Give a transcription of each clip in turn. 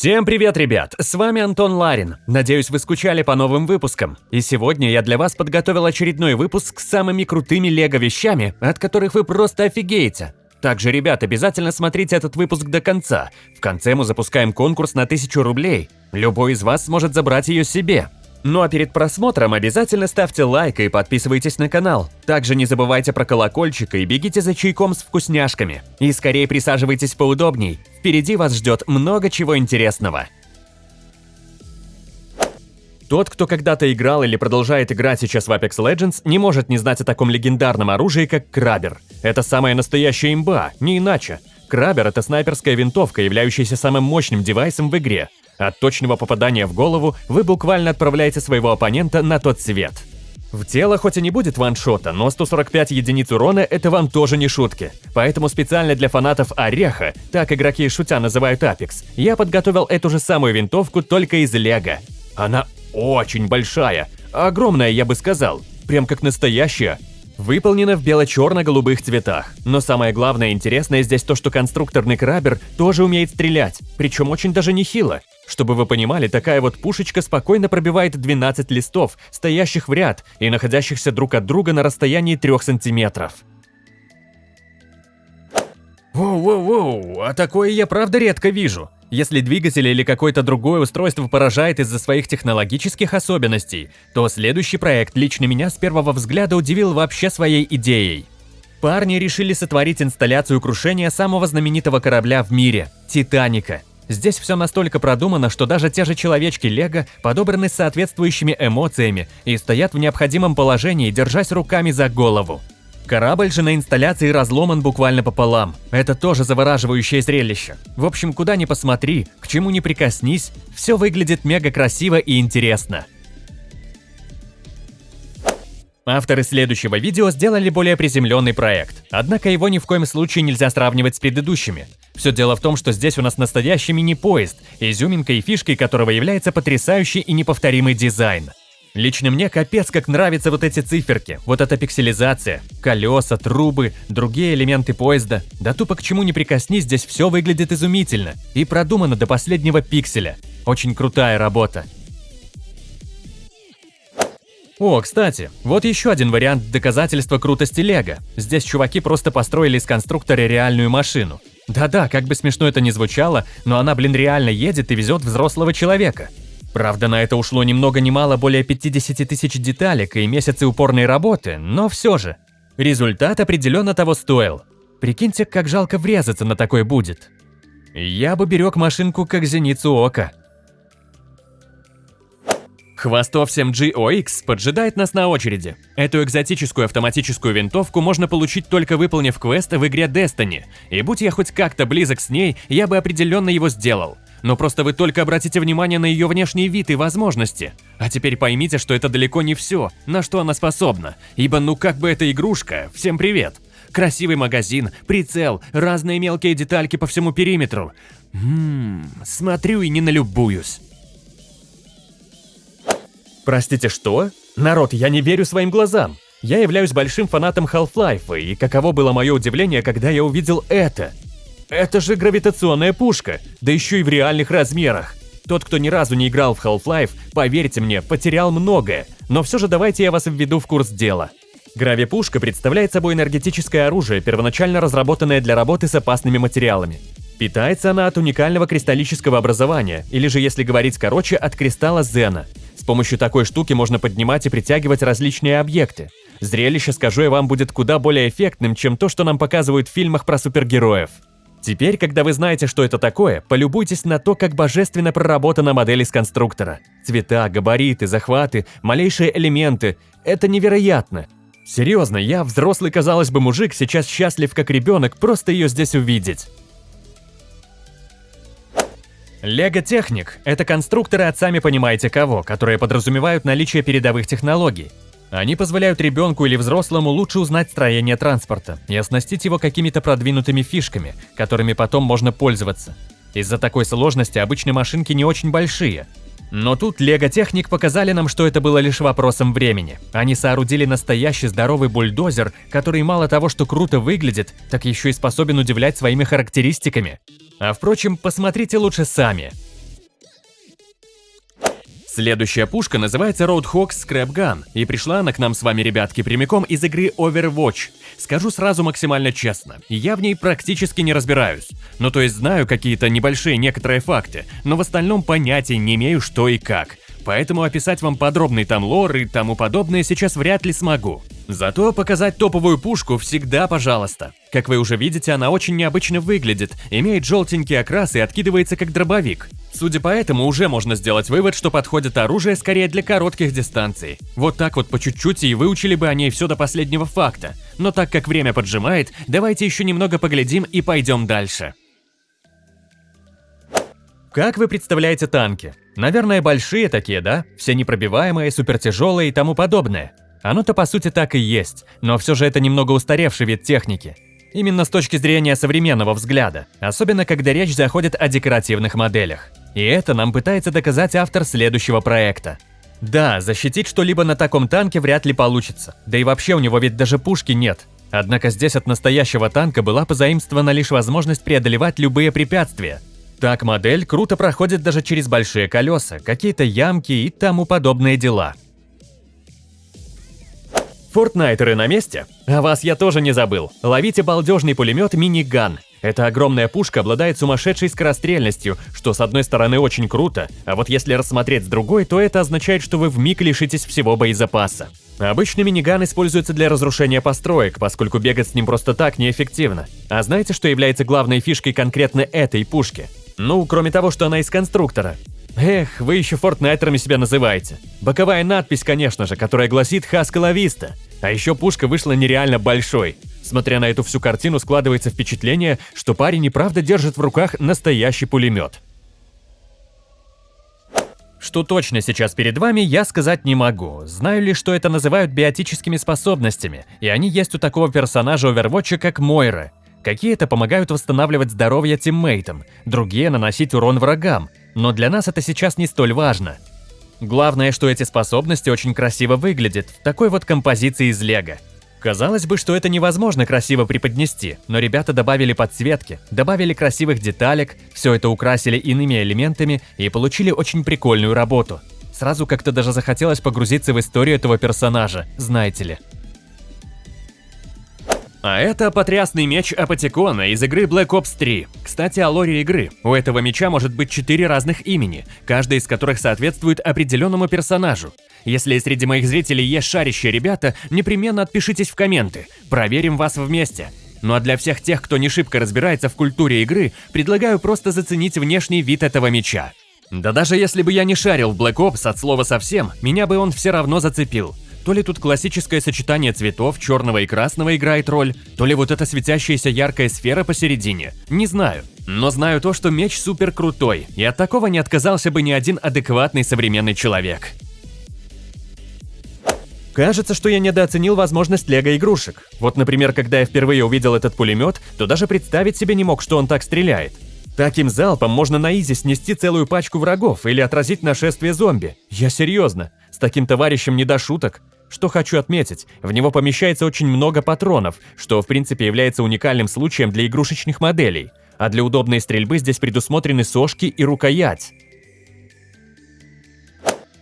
Всем привет, ребят! С вами Антон Ларин. Надеюсь, вы скучали по новым выпускам. И сегодня я для вас подготовил очередной выпуск с самыми крутыми лего-вещами, от которых вы просто офигеете. Также, ребят, обязательно смотрите этот выпуск до конца. В конце мы запускаем конкурс на 1000 рублей. Любой из вас сможет забрать ее себе. Ну а перед просмотром обязательно ставьте лайк и подписывайтесь на канал. Также не забывайте про колокольчик и бегите за чайком с вкусняшками. И скорее присаживайтесь поудобней. Впереди вас ждет много чего интересного. Тот, кто когда-то играл или продолжает играть сейчас в Apex Legends, не может не знать о таком легендарном оружии, как Крабер. Это самая настоящая имба, не иначе. Крабер – это снайперская винтовка, являющаяся самым мощным девайсом в игре. От точного попадания в голову вы буквально отправляете своего оппонента на тот свет. В тело хоть и не будет ваншота, но 145 единиц урона – это вам тоже не шутки. Поэтому специально для фанатов Ореха, так игроки шутя называют Apex, я подготовил эту же самую винтовку только из лего. Она очень большая, огромная, я бы сказал, прям как настоящая. Выполнена в бело-черно-голубых цветах. Но самое главное интересное здесь то, что конструкторный крабер тоже умеет стрелять, причем очень даже нехило. Чтобы вы понимали, такая вот пушечка спокойно пробивает 12 листов, стоящих в ряд и находящихся друг от друга на расстоянии 3 сантиметров. Воу-воу-воу, а такое я правда редко вижу. Если двигатель или какое-то другое устройство поражает из-за своих технологических особенностей, то следующий проект лично меня с первого взгляда удивил вообще своей идеей. Парни решили сотворить инсталляцию крушения самого знаменитого корабля в мире – Титаника. Здесь все настолько продумано, что даже те же человечки Лего подобраны с соответствующими эмоциями и стоят в необходимом положении, держась руками за голову. Корабль же на инсталляции разломан буквально пополам. Это тоже завораживающее зрелище. В общем, куда ни посмотри, к чему ни прикоснись, все выглядит мега красиво и интересно. Авторы следующего видео сделали более приземленный проект, однако его ни в коем случае нельзя сравнивать с предыдущими. Все дело в том, что здесь у нас настоящий мини-поезд, изюминкой и фишкой которого является потрясающий и неповторимый дизайн. Лично мне капец как нравятся вот эти циферки, вот эта пикселизация, колеса, трубы, другие элементы поезда. Да тупо к чему не прикоснись, здесь все выглядит изумительно и продумано до последнего пикселя. Очень крутая работа. О, кстати, вот еще один вариант доказательства крутости Лего. Здесь чуваки просто построили из конструктора реальную машину. Да-да, как бы смешно это ни звучало, но она, блин, реально едет и везет взрослого человека. Правда, на это ушло ни много ни мало более 50 тысяч деталек и месяцы упорной работы, но все же. Результат определенно того стоил. Прикиньте, как жалко врезаться на такой будет. Я бы берег машинку как зеницу ока. Хвостов 7G OX поджидает нас на очереди. Эту экзотическую автоматическую винтовку можно получить только выполнив квест в игре Destiny, и будь я хоть как-то близок с ней, я бы определенно его сделал. Но просто вы только обратите внимание на ее внешний вид и возможности. А теперь поймите, что это далеко не все, на что она способна. Ибо ну как бы эта игрушка, всем привет. Красивый магазин, прицел, разные мелкие детальки по всему периметру. Ммм, смотрю и не налюбуюсь. Простите, что? Народ, я не верю своим глазам. Я являюсь большим фанатом Half-Life, и каково было мое удивление, когда я увидел это – это же гравитационная пушка, да еще и в реальных размерах. Тот, кто ни разу не играл в Half-Life, поверьте мне, потерял многое, но все же давайте я вас введу в курс дела. Гравипушка представляет собой энергетическое оружие, первоначально разработанное для работы с опасными материалами. Питается она от уникального кристаллического образования, или же, если говорить короче, от кристалла Зена. С помощью такой штуки можно поднимать и притягивать различные объекты. Зрелище, скажу я вам, будет куда более эффектным, чем то, что нам показывают в фильмах про супергероев. Теперь, когда вы знаете, что это такое, полюбуйтесь на то, как божественно проработана модель из конструктора. Цвета, габариты, захваты, малейшие элементы – это невероятно. Серьезно, я, взрослый, казалось бы, мужик, сейчас счастлив как ребенок просто ее здесь увидеть. Лего Техник – это конструкторы от сами понимаете кого, которые подразумевают наличие передовых технологий. Они позволяют ребенку или взрослому лучше узнать строение транспорта и оснастить его какими-то продвинутыми фишками, которыми потом можно пользоваться. Из-за такой сложности обычные машинки не очень большие. Но тут Лего Техник показали нам, что это было лишь вопросом времени. Они соорудили настоящий здоровый бульдозер, который мало того, что круто выглядит, так еще и способен удивлять своими характеристиками. А впрочем, посмотрите лучше сами. Следующая пушка называется Roadhog Scrap Gun, и пришла она к нам с вами, ребятки, прямиком из игры Overwatch. Скажу сразу максимально честно, я в ней практически не разбираюсь. Ну то есть знаю какие-то небольшие некоторые факты, но в остальном понятия не имею что и как. Поэтому описать вам подробный там лор и тому подобное сейчас вряд ли смогу. Зато показать топовую пушку всегда пожалуйста. Как вы уже видите, она очень необычно выглядит, имеет желтенький окрас и откидывается как дробовик. Судя по этому, уже можно сделать вывод, что подходит оружие скорее для коротких дистанций. Вот так вот по чуть-чуть и выучили бы о ней все до последнего факта. Но так как время поджимает, давайте еще немного поглядим и пойдем дальше. Как вы представляете танки? Наверное, большие такие, да? Все непробиваемые, супертяжелые и тому подобное. Оно-то по сути так и есть, но все же это немного устаревший вид техники. Именно с точки зрения современного взгляда, особенно когда речь заходит о декоративных моделях. И это нам пытается доказать автор следующего проекта. Да, защитить что-либо на таком танке вряд ли получится, да и вообще у него ведь даже пушки нет. Однако здесь от настоящего танка была позаимствована лишь возможность преодолевать любые препятствия. Так модель круто проходит даже через большие колеса, какие-то ямки и тому подобные дела. Фортнайтеры на месте? А вас я тоже не забыл. Ловите балдежный пулемет Миниган. Эта огромная пушка обладает сумасшедшей скорострельностью, что с одной стороны очень круто, а вот если рассмотреть с другой, то это означает, что вы вмиг лишитесь всего боезапаса. Обычно миниган используется для разрушения построек, поскольку бегать с ним просто так неэффективно. А знаете, что является главной фишкой конкретно этой пушки? Ну, кроме того, что она из конструктора. Эх, вы еще фортнайтерами себя называете. Боковая надпись, конечно же, которая гласит «Хаскала Виста». А еще пушка вышла нереально большой. Смотря на эту всю картину, складывается впечатление, что парень и правда держит в руках настоящий пулемет. Что точно сейчас перед вами, я сказать не могу. Знаю лишь, что это называют биотическими способностями, и они есть у такого персонажа Overwatch, как Мойра. Какие-то помогают восстанавливать здоровье тиммейтам, другие наносить урон врагам, но для нас это сейчас не столь важно. Главное, что эти способности очень красиво выглядят в такой вот композиции из лего. Казалось бы, что это невозможно красиво преподнести, но ребята добавили подсветки, добавили красивых деталек, все это украсили иными элементами и получили очень прикольную работу. Сразу как-то даже захотелось погрузиться в историю этого персонажа, знаете ли. А это потрясный меч Апатикона из игры Black Ops 3. Кстати, о лоре игры. У этого меча может быть четыре разных имени, каждое из которых соответствует определенному персонажу. Если среди моих зрителей есть шарящие ребята, непременно отпишитесь в комменты. Проверим вас вместе. Ну а для всех тех, кто не шибко разбирается в культуре игры, предлагаю просто заценить внешний вид этого меча. Да даже если бы я не шарил в Black Ops от слова совсем, меня бы он все равно зацепил. То ли тут классическое сочетание цветов, черного и красного играет роль, то ли вот эта светящаяся яркая сфера посередине. Не знаю. Но знаю то, что меч супер крутой, и от такого не отказался бы ни один адекватный современный человек. Кажется, что я недооценил возможность лего-игрушек. Вот, например, когда я впервые увидел этот пулемет, то даже представить себе не мог, что он так стреляет. Таким залпом можно на изи снести целую пачку врагов или отразить нашествие зомби. Я серьезно, с таким товарищем не до шуток. Что хочу отметить, в него помещается очень много патронов, что в принципе является уникальным случаем для игрушечных моделей, а для удобной стрельбы здесь предусмотрены сошки и рукоять.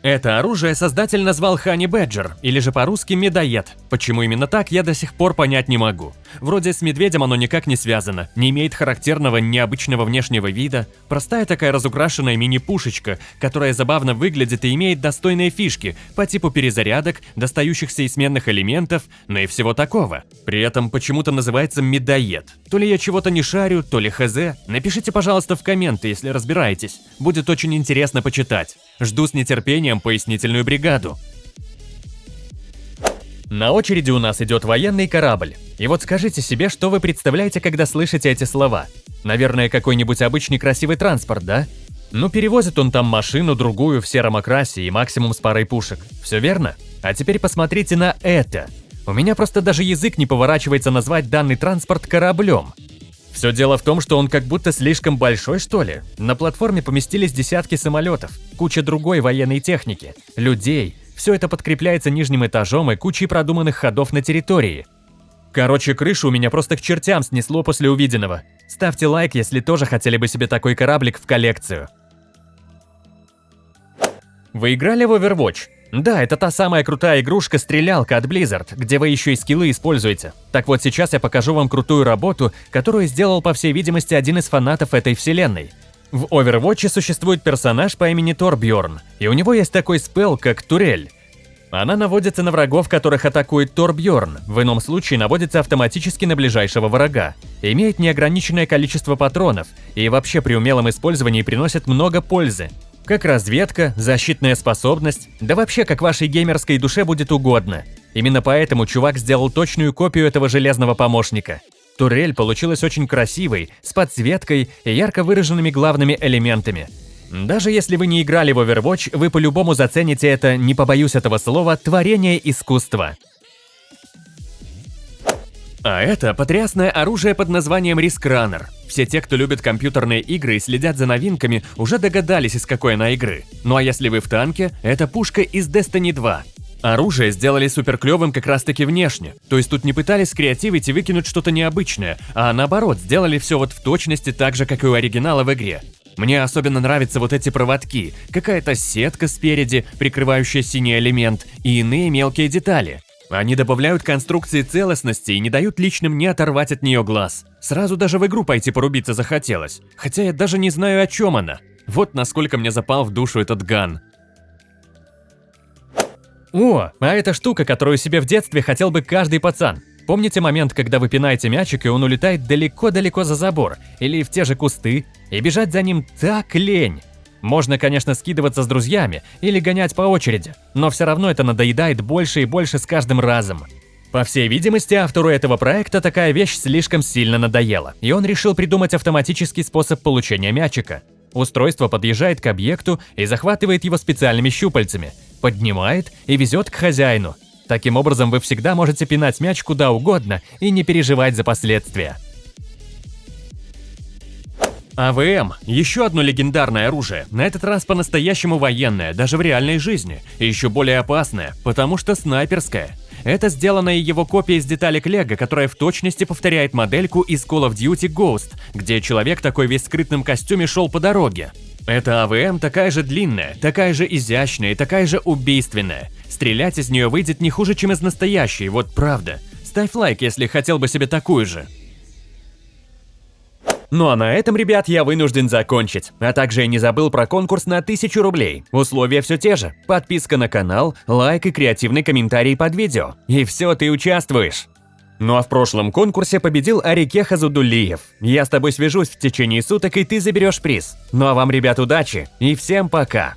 Это оружие создатель назвал Хани Бэджер, или же по-русски медоед. Почему именно так, я до сих пор понять не могу. Вроде с медведем оно никак не связано, не имеет характерного необычного внешнего вида. Простая такая разукрашенная мини-пушечка, которая забавно выглядит и имеет достойные фишки по типу перезарядок, достающихся из сменных элементов, но и всего такого. При этом почему-то называется медоед. То ли я чего-то не шарю, то ли хз. Напишите, пожалуйста, в комменты, если разбираетесь. Будет очень интересно почитать. Жду с нетерпением пояснительную бригаду. На очереди у нас идет военный корабль. И вот скажите себе, что вы представляете, когда слышите эти слова. Наверное, какой-нибудь обычный красивый транспорт, да? Ну, перевозит он там машину, другую, в сером окрасе и максимум с парой пушек. Все верно? А теперь посмотрите на это. У меня просто даже язык не поворачивается назвать данный транспорт кораблем. Все дело в том, что он как будто слишком большой, что ли. На платформе поместились десятки самолетов, куча другой военной техники, людей. Все это подкрепляется нижним этажом и кучей продуманных ходов на территории. Короче, крышу у меня просто к чертям снесло после увиденного. Ставьте лайк, если тоже хотели бы себе такой кораблик в коллекцию. Вы играли в Overwatch? Да, это та самая крутая игрушка-стрелялка от Blizzard, где вы еще и скиллы используете. Так вот сейчас я покажу вам крутую работу, которую сделал, по всей видимости, один из фанатов этой вселенной. В Overwatch существует персонаж по имени Торбьорн, и у него есть такой спел, как Турель. Она наводится на врагов, которых атакует Торбьорн, в ином случае наводится автоматически на ближайшего врага. Имеет неограниченное количество патронов и вообще при умелом использовании приносит много пользы. Как разведка, защитная способность, да вообще как вашей геймерской душе будет угодно. Именно поэтому чувак сделал точную копию этого железного помощника. Турель получилась очень красивой, с подсветкой и ярко выраженными главными элементами – даже если вы не играли в Overwatch, вы по-любому зацените это, не побоюсь этого слова, творение искусства. А это потрясное оружие под названием Runner. Все те, кто любит компьютерные игры и следят за новинками, уже догадались, из какой она игры. Ну а если вы в танке, это пушка из Destiny 2. Оружие сделали супер клевым как раз таки внешне. То есть тут не пытались скреативить и выкинуть что-то необычное, а наоборот, сделали все вот в точности так же, как и у оригинала в игре. Мне особенно нравятся вот эти проводки, какая-то сетка спереди, прикрывающая синий элемент, и иные мелкие детали. Они добавляют конструкции целостности и не дают личным не оторвать от нее глаз. Сразу даже в игру пойти порубиться захотелось, хотя я даже не знаю, о чем она. Вот насколько мне запал в душу этот ган. О, а эта штука, которую себе в детстве хотел бы каждый пацан. Помните момент, когда вы пинаете мячик, и он улетает далеко-далеко за забор или в те же кусты, и бежать за ним так лень? Можно, конечно, скидываться с друзьями или гонять по очереди, но все равно это надоедает больше и больше с каждым разом. По всей видимости, автору этого проекта такая вещь слишком сильно надоела, и он решил придумать автоматический способ получения мячика. Устройство подъезжает к объекту и захватывает его специальными щупальцами, поднимает и везет к хозяину, Таким образом, вы всегда можете пинать мяч куда угодно и не переживать за последствия. АВМ – еще одно легендарное оружие, на этот раз по-настоящему военное, даже в реальной жизни, и еще более опасное, потому что снайперское. Это сделанная его копия из деталек Лего, которая в точности повторяет модельку из Call of Duty Ghost, где человек такой весь в скрытном костюме шел по дороге. Эта АВМ такая же длинная, такая же изящная и такая же убийственная. Стрелять из нее выйдет не хуже, чем из настоящей, вот правда. Ставь лайк, если хотел бы себе такую же. Ну а на этом, ребят, я вынужден закончить. А также я не забыл про конкурс на 1000 рублей. Условия все те же. Подписка на канал, лайк и креативный комментарий под видео. И все, ты участвуешь. Ну а в прошлом конкурсе победил Арике Хазудулиев. Я с тобой свяжусь в течение суток, и ты заберешь приз. Ну а вам, ребят, удачи и всем пока!